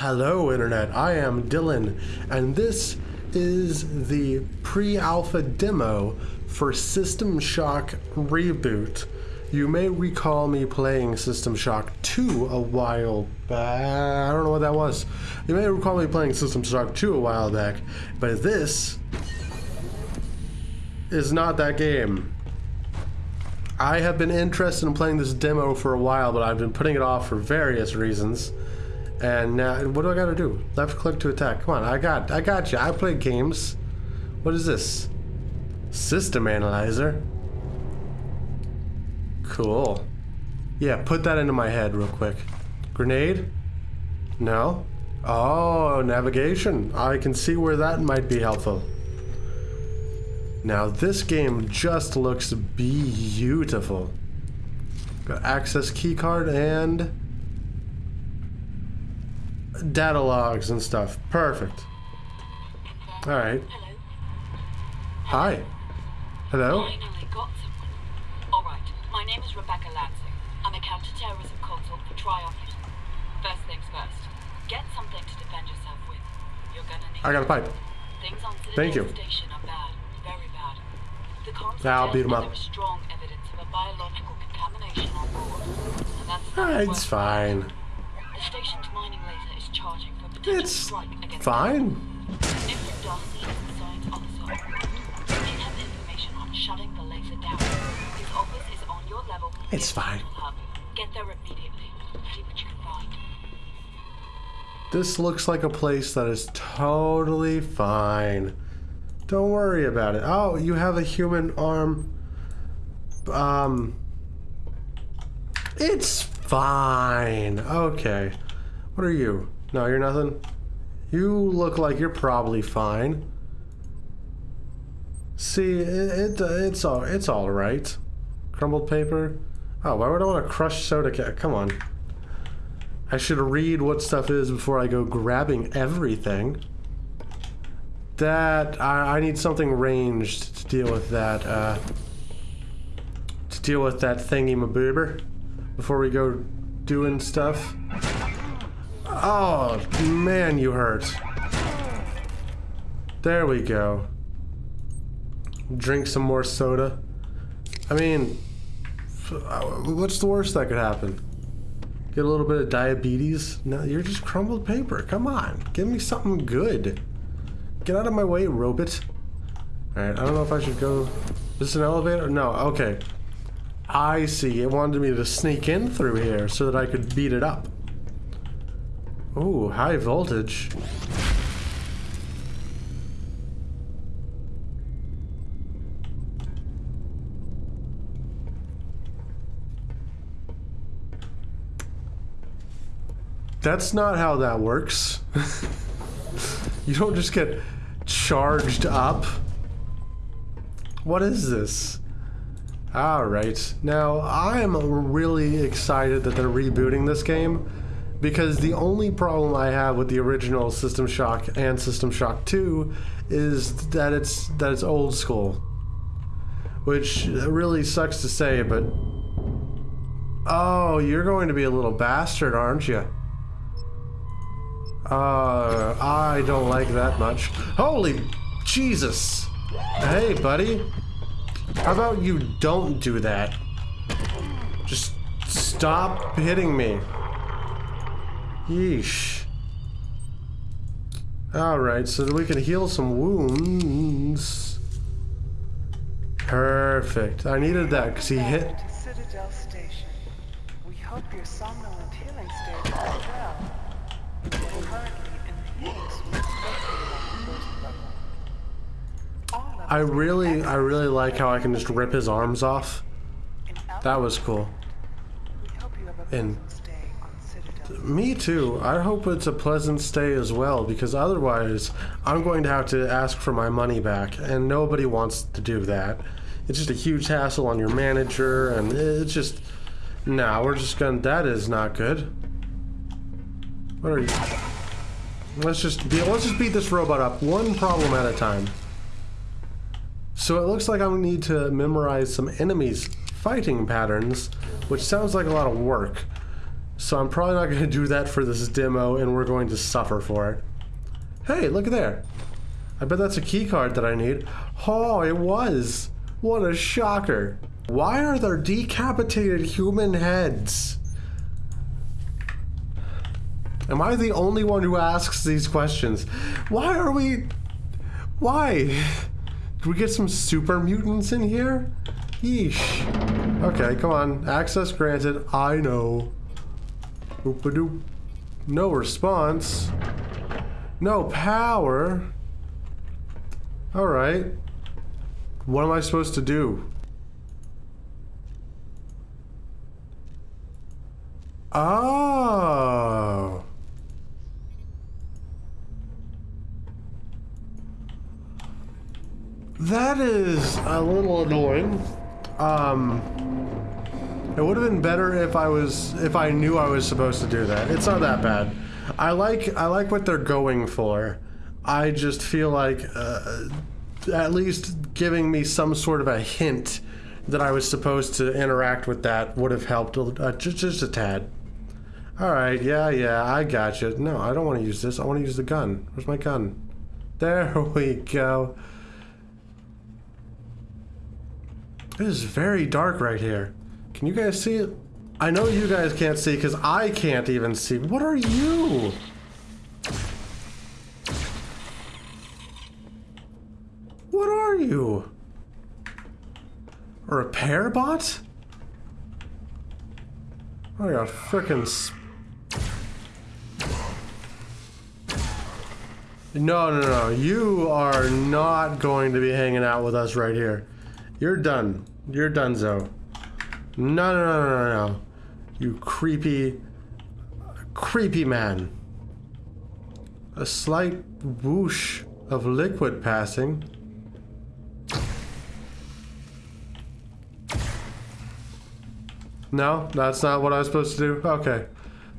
Hello, Internet. I am Dylan, and this is the pre alpha demo for System Shock Reboot. You may recall me playing System Shock 2 a while back. I don't know what that was. You may recall me playing System Shock 2 a while back, but this is not that game. I have been interested in playing this demo for a while, but I've been putting it off for various reasons. And uh, now, what do I gotta do? Left click to attack. Come on, I got, I got you. I play games. What is this? System analyzer. Cool. Yeah, put that into my head real quick. Grenade? No. Oh, navigation. I can see where that might be helpful. Now this game just looks beautiful. Got access keycard and data logs and stuff. Perfect. All right. Hello. Hi. Hello. Finally got someone. All right. My name is Rebecca Lansing. I'm a counterterrorism consult for. First things first. Get something to defend yourself with. You're gonna need. I got a pipe. Things on Citadel Thank you. Station are bad, very bad. The comms I'll beat that up. There is strong evidence of a biological contamination on board, and that's Ah, it's fine. The station's mining laser charging for potential It's strike against fine. If Darcy is the officer, he has information on shutting the laser down. His office is on your level. It's fine. Get there immediately. See what you can find. This looks like a place that is totally fine. Don't worry about it. Oh, you have a human arm. Um. It's fine. Okay. What are you? No, you're nothing. You look like you're probably fine. See, it, it it's all it's all right. Crumbled paper. Oh, why would I want to crush soda? Come on. I should read what stuff is before I go grabbing everything. That I, I need something ranged to deal with that. Uh, to deal with that thingy maboober before we go doing stuff. Oh man, you hurt. There we go. Drink some more soda. I mean, uh, what's the worst that could happen? Get a little bit of diabetes? No, you're just crumbled paper. Come on. Give me something good. Get out of my way, robot. Alright, I don't know if I should go... Is this an elevator? No, okay. I see. It wanted me to sneak in through here so that I could beat it up. Ooh, high voltage. That's not how that works. you don't just get charged up. What is this? Alright, now I'm really excited that they're rebooting this game because the only problem I have with the original System Shock and System Shock 2 is that it's that it's old school. Which really sucks to say, but Oh, you're going to be a little bastard, aren't you? Uh, I don't like that much. Holy Jesus! Hey, buddy. How about you don't do that? Just stop hitting me. Yeesh. Alright, so that we can heal some wounds. Perfect. I needed that because he hit. Citadel Station. We hope your somnolent healing state is well. You're currently in Phoenix with located on the first level. All levels I really, I really like how I can just rip his arms off. That was cool. We hope you have a and- pleasant stay on Citadel. Me too. I hope it's a pleasant stay as well, because otherwise, I'm going to have to ask for my money back, and nobody wants to do that. It's just a huge hassle on your manager, and it's just. Nah, we're just gonna. That is not good. What are you? Let's just be. Let's just beat this robot up one problem at a time. So it looks like I need to memorize some enemies' fighting patterns, which sounds like a lot of work. So I'm probably not going to do that for this demo, and we're going to suffer for it. Hey, look there. I bet that's a key card that I need. Oh, it was. What a shocker. Why are there decapitated human heads? Am I the only one who asks these questions? Why are we... Why? Do we get some super mutants in here? Yeesh. Okay, come on. Access granted. I know. Oop-a-doop. No response. No power. Alright. What am I supposed to do? Oh. That is a little annoying. Um, it would have been better if I was if I knew I was supposed to do that. It's not that bad. I like I like what they're going for. I just feel like uh, at least giving me some sort of a hint that I was supposed to interact with that would have helped uh, just just a tad. All right, yeah, yeah, I got you. No, I don't want to use this. I want to use the gun. Where's my gun? There we go. It is very dark right here. Can you guys see? I know you guys can't see because I can't even see. What are you? What are you? A repair bot? I got frickin' No, no, no. You are not going to be hanging out with us right here. You're done. You're done, donezo. No, no, no, no, no. You creepy, creepy man. A slight whoosh of liquid passing. No, that's not what I was supposed to do? Okay.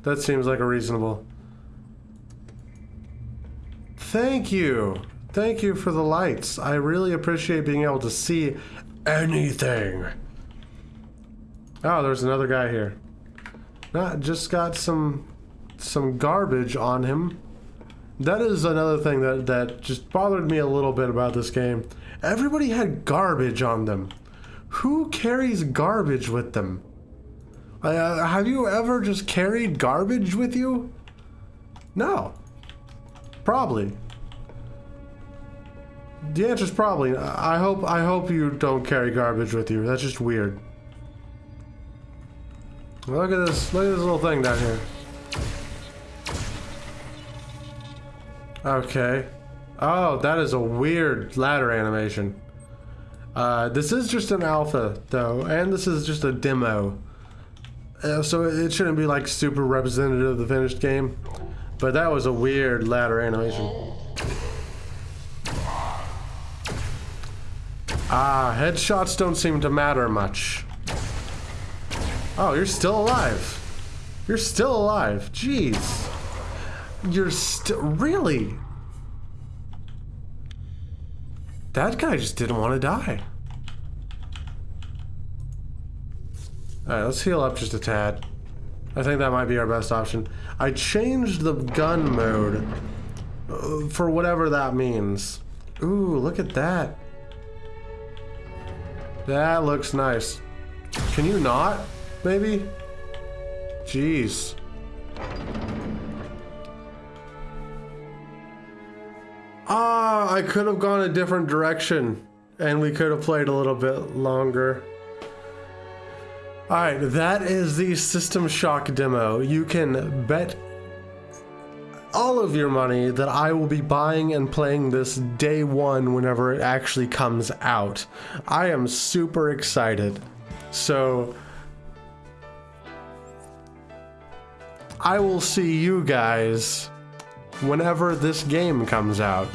That seems like a reasonable. Thank you. Thank you for the lights. I really appreciate being able to see anything. Oh, there's another guy here. Not just got some some garbage on him. That is another thing that that just bothered me a little bit about this game. Everybody had garbage on them. Who carries garbage with them? Uh, have you ever just carried garbage with you? No. Probably. The answer's probably. I hope. I hope you don't carry garbage with you. That's just weird. Look at this. Look at this little thing down here. Okay. Oh, that is a weird ladder animation. Uh, this is just an alpha, though, and this is just a demo. Uh, so it shouldn't be like super representative of the finished game. But that was a weird ladder animation. Ah, headshots don't seem to matter much. Oh, you're still alive. You're still alive. Jeez. You're still... Really? That guy just didn't want to die. Alright, let's heal up just a tad. I think that might be our best option. I changed the gun mode uh, for whatever that means. Ooh, look at that. That looks nice. Can you not? Maybe? Jeez. Ah, I could have gone a different direction and we could have played a little bit longer. Alright, that is the System Shock demo. You can bet all of your money that I will be buying and playing this day one whenever it actually comes out. I am super excited. So, I will see you guys whenever this game comes out.